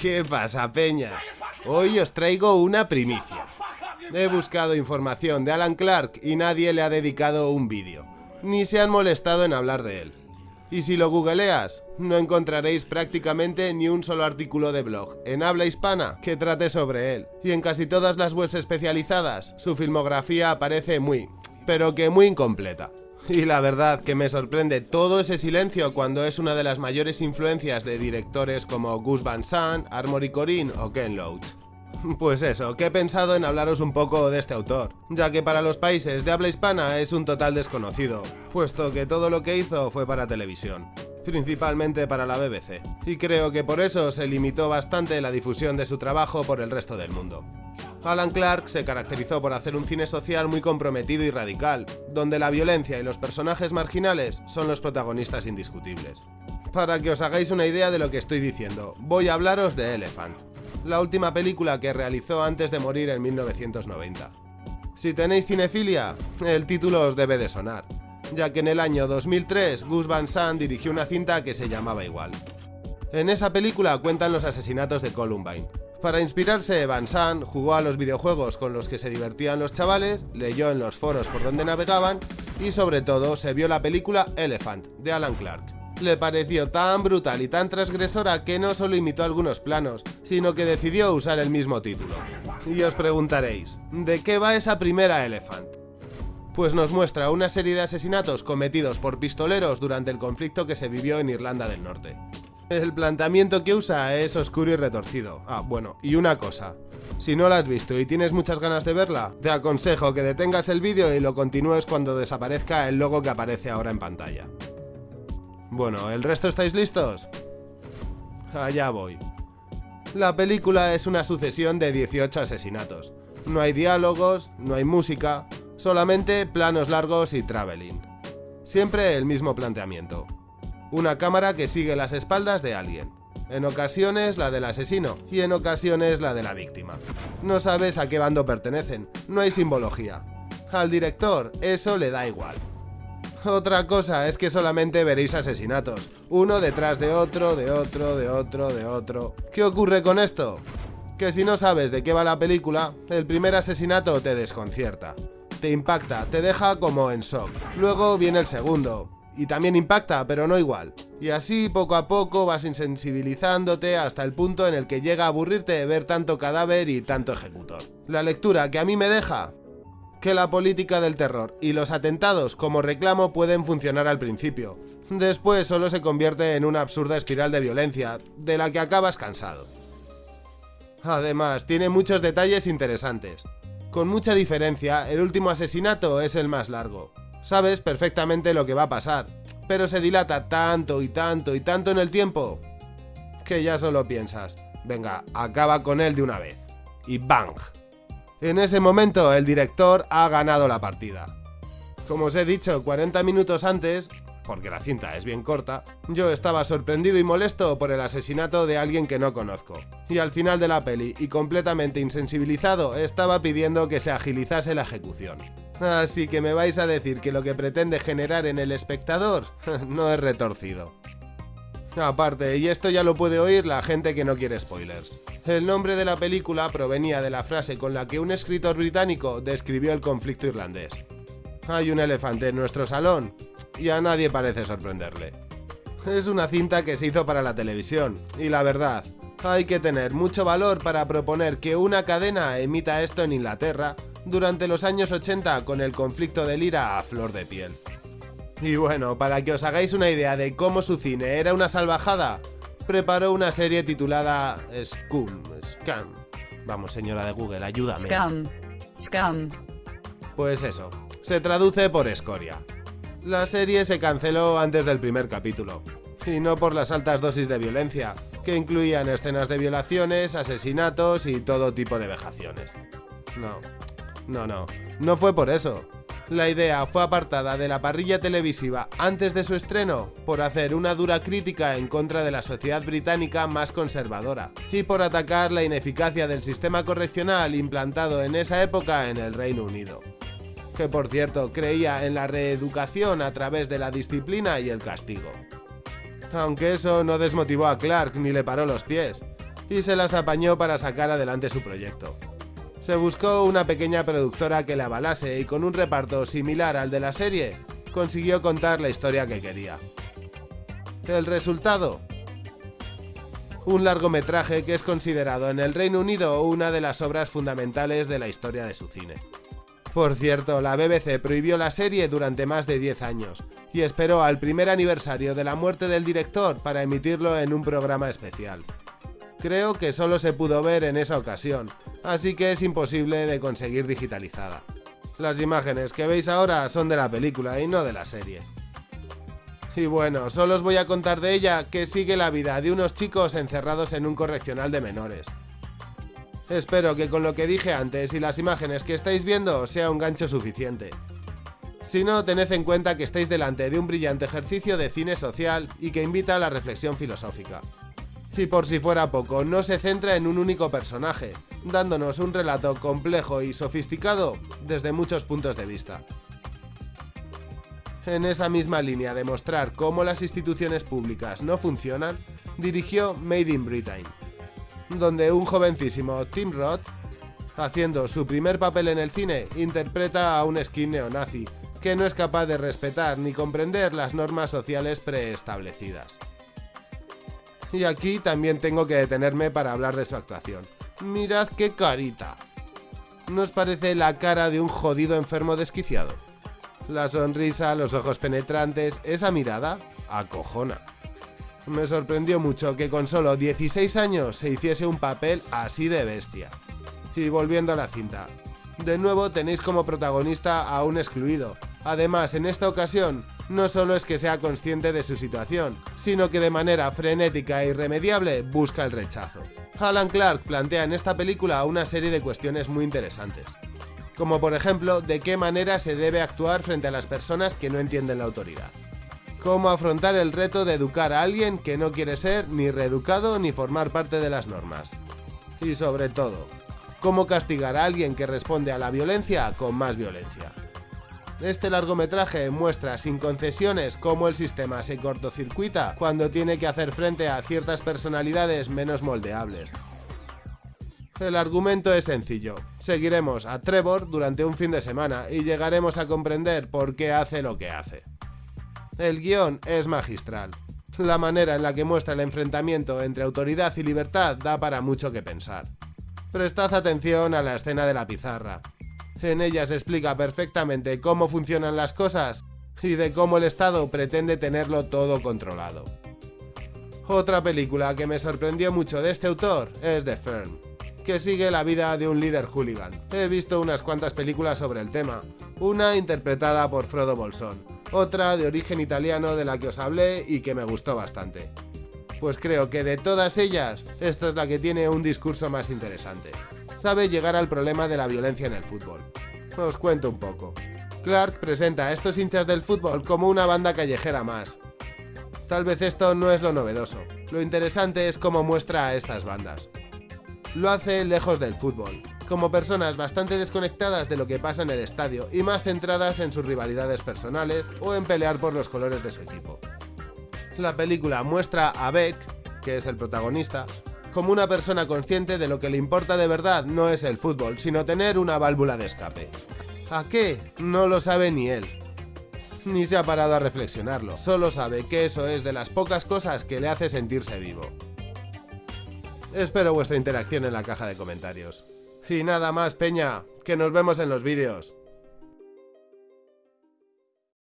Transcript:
¿Qué pasa, peña? Hoy os traigo una primicia. He buscado información de Alan Clark y nadie le ha dedicado un vídeo. Ni se han molestado en hablar de él. Y si lo googleas, no encontraréis prácticamente ni un solo artículo de blog en habla hispana que trate sobre él. Y en casi todas las webs especializadas, su filmografía aparece muy, pero que muy incompleta. Y la verdad que me sorprende todo ese silencio cuando es una de las mayores influencias de directores como Gus Van Sant, Armory Corinne o Ken Loach. Pues eso, que he pensado en hablaros un poco de este autor, ya que para los países de habla hispana es un total desconocido, puesto que todo lo que hizo fue para televisión, principalmente para la BBC, y creo que por eso se limitó bastante la difusión de su trabajo por el resto del mundo. Alan Clark se caracterizó por hacer un cine social muy comprometido y radical, donde la violencia y los personajes marginales son los protagonistas indiscutibles. Para que os hagáis una idea de lo que estoy diciendo, voy a hablaros de Elephant, la última película que realizó antes de morir en 1990. Si tenéis cinefilia, el título os debe de sonar, ya que en el año 2003 Gus Van Sant dirigió una cinta que se llamaba igual. En esa película cuentan los asesinatos de Columbine. Para inspirarse, Van Sant jugó a los videojuegos con los que se divertían los chavales, leyó en los foros por donde navegaban y sobre todo se vio la película Elephant, de Alan Clark le pareció tan brutal y tan transgresora que no solo imitó algunos planos, sino que decidió usar el mismo título. Y os preguntaréis, ¿de qué va esa primera Elephant? Pues nos muestra una serie de asesinatos cometidos por pistoleros durante el conflicto que se vivió en Irlanda del Norte. El planteamiento que usa es oscuro y retorcido. Ah, bueno, y una cosa. Si no la has visto y tienes muchas ganas de verla, te aconsejo que detengas el vídeo y lo continúes cuando desaparezca el logo que aparece ahora en pantalla. Bueno, ¿el resto estáis listos? Allá voy. La película es una sucesión de 18 asesinatos. No hay diálogos, no hay música, solamente planos largos y traveling. Siempre el mismo planteamiento. Una cámara que sigue las espaldas de alguien. En ocasiones la del asesino y en ocasiones la de la víctima. No sabes a qué bando pertenecen, no hay simbología. Al director eso le da igual. Otra cosa es que solamente veréis asesinatos, uno detrás de otro, de otro, de otro, de otro. ¿Qué ocurre con esto? Que si no sabes de qué va la película, el primer asesinato te desconcierta. Te impacta, te deja como en shock. Luego viene el segundo, y también impacta, pero no igual. Y así poco a poco vas insensibilizándote hasta el punto en el que llega a aburrirte de ver tanto cadáver y tanto ejecutor. La lectura que a mí me deja que la política del terror y los atentados como reclamo pueden funcionar al principio. Después solo se convierte en una absurda espiral de violencia, de la que acabas cansado. Además, tiene muchos detalles interesantes. Con mucha diferencia, el último asesinato es el más largo. Sabes perfectamente lo que va a pasar, pero se dilata tanto y tanto y tanto en el tiempo, que ya solo piensas, venga, acaba con él de una vez. Y ¡bang! En ese momento el director ha ganado la partida. Como os he dicho 40 minutos antes, porque la cinta es bien corta, yo estaba sorprendido y molesto por el asesinato de alguien que no conozco. Y al final de la peli, y completamente insensibilizado, estaba pidiendo que se agilizase la ejecución. Así que me vais a decir que lo que pretende generar en el espectador no es retorcido. Aparte, y esto ya lo puede oír la gente que no quiere spoilers. El nombre de la película provenía de la frase con la que un escritor británico describió el conflicto irlandés. Hay un elefante en nuestro salón y a nadie parece sorprenderle. Es una cinta que se hizo para la televisión, y la verdad, hay que tener mucho valor para proponer que una cadena emita esto en Inglaterra durante los años 80 con el conflicto del IRA a flor de piel. Y bueno, para que os hagáis una idea de cómo su cine era una salvajada, preparó una serie titulada Scum, Scam. Vamos, señora de Google, ayúdame. Scam. Scam. Pues eso, se traduce por escoria. La serie se canceló antes del primer capítulo, y no por las altas dosis de violencia, que incluían escenas de violaciones, asesinatos y todo tipo de vejaciones. No, no, no, no fue por eso. La idea fue apartada de la parrilla televisiva antes de su estreno por hacer una dura crítica en contra de la sociedad británica más conservadora y por atacar la ineficacia del sistema correccional implantado en esa época en el Reino Unido. Que por cierto creía en la reeducación a través de la disciplina y el castigo. Aunque eso no desmotivó a Clark ni le paró los pies. y se las apañó para sacar adelante su proyecto. Se buscó una pequeña productora que le avalase y con un reparto similar al de la serie, consiguió contar la historia que quería. El resultado, un largometraje que es considerado en el Reino Unido una de las obras fundamentales de la historia de su cine. Por cierto, la BBC prohibió la serie durante más de 10 años y esperó al primer aniversario de la muerte del director para emitirlo en un programa especial. Creo que solo se pudo ver en esa ocasión, así que es imposible de conseguir digitalizada. Las imágenes que veis ahora son de la película y no de la serie. Y bueno, solo os voy a contar de ella que sigue la vida de unos chicos encerrados en un correccional de menores. Espero que con lo que dije antes y las imágenes que estáis viendo sea un gancho suficiente. Si no, tened en cuenta que estáis delante de un brillante ejercicio de cine social y que invita a la reflexión filosófica. Y por si fuera poco, no se centra en un único personaje, dándonos un relato complejo y sofisticado desde muchos puntos de vista. En esa misma línea de mostrar cómo las instituciones públicas no funcionan, dirigió Made in Britain, donde un jovencísimo Tim Roth, haciendo su primer papel en el cine, interpreta a un skin neonazi que no es capaz de respetar ni comprender las normas sociales preestablecidas. Y aquí también tengo que detenerme para hablar de su actuación. Mirad qué carita. ¿Nos parece la cara de un jodido enfermo desquiciado? La sonrisa, los ojos penetrantes, esa mirada, acojona. Me sorprendió mucho que con solo 16 años se hiciese un papel así de bestia. Y volviendo a la cinta, de nuevo tenéis como protagonista a un excluido. Además, en esta ocasión, no solo es que sea consciente de su situación, sino que de manera frenética e irremediable busca el rechazo. Alan Clark plantea en esta película una serie de cuestiones muy interesantes como por ejemplo de qué manera se debe actuar frente a las personas que no entienden la autoridad. Cómo afrontar el reto de educar a alguien que no quiere ser ni reeducado ni formar parte de las normas. Y sobre todo, cómo castigar a alguien que responde a la violencia con más violencia. Este largometraje muestra sin concesiones cómo el sistema se cortocircuita cuando tiene que hacer frente a ciertas personalidades menos moldeables, el argumento es sencillo. Seguiremos a Trevor durante un fin de semana y llegaremos a comprender por qué hace lo que hace. El guion es magistral. La manera en la que muestra el enfrentamiento entre autoridad y libertad da para mucho que pensar. Prestad atención a la escena de la pizarra. En ella se explica perfectamente cómo funcionan las cosas y de cómo el Estado pretende tenerlo todo controlado. Otra película que me sorprendió mucho de este autor es The Firm que sigue la vida de un líder hooligan. He visto unas cuantas películas sobre el tema, una interpretada por Frodo Bolsón, otra de origen italiano de la que os hablé y que me gustó bastante. Pues creo que de todas ellas, esta es la que tiene un discurso más interesante. Sabe llegar al problema de la violencia en el fútbol. Os cuento un poco. Clark presenta a estos hinchas del fútbol como una banda callejera más. Tal vez esto no es lo novedoso, lo interesante es cómo muestra a estas bandas lo hace lejos del fútbol, como personas bastante desconectadas de lo que pasa en el estadio y más centradas en sus rivalidades personales o en pelear por los colores de su equipo. La película muestra a Beck, que es el protagonista, como una persona consciente de lo que le importa de verdad no es el fútbol, sino tener una válvula de escape. ¿A qué? No lo sabe ni él. Ni se ha parado a reflexionarlo, solo sabe que eso es de las pocas cosas que le hace sentirse vivo. Espero vuestra interacción en la caja de comentarios. Y nada más, Peña, que nos vemos en los vídeos.